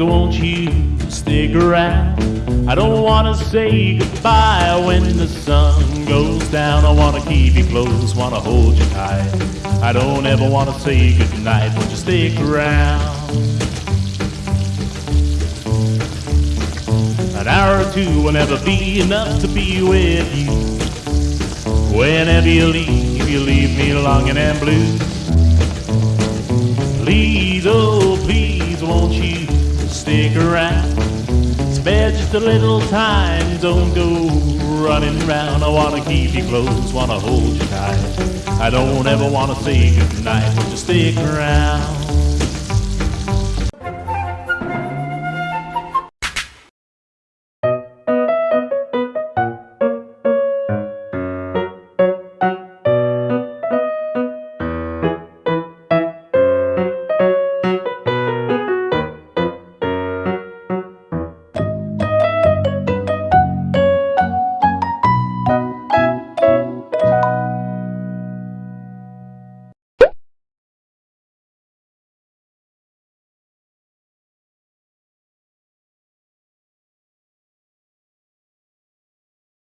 won't you stick around? I don't wanna say goodbye when the sun goes down. I wanna keep you close, wanna hold you tight. I don't ever wanna say goodnight, won't you stick around? An hour or two will never be enough to be with you. Whenever you leave, you leave me longing and blue. Please, oh please, stick around? Spare just a little time, don't go running around. I wanna keep you close, wanna hold you tight. I don't ever wanna say goodnight, won't stick around?